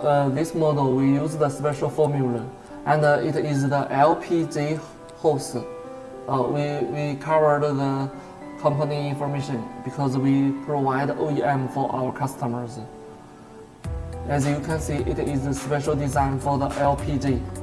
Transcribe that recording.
Uh, this model we use the special formula and uh, it is the LPG hose. Uh, we, we covered the company information because we provide OEM for our customers. As you can see, it is a special design for the LPG.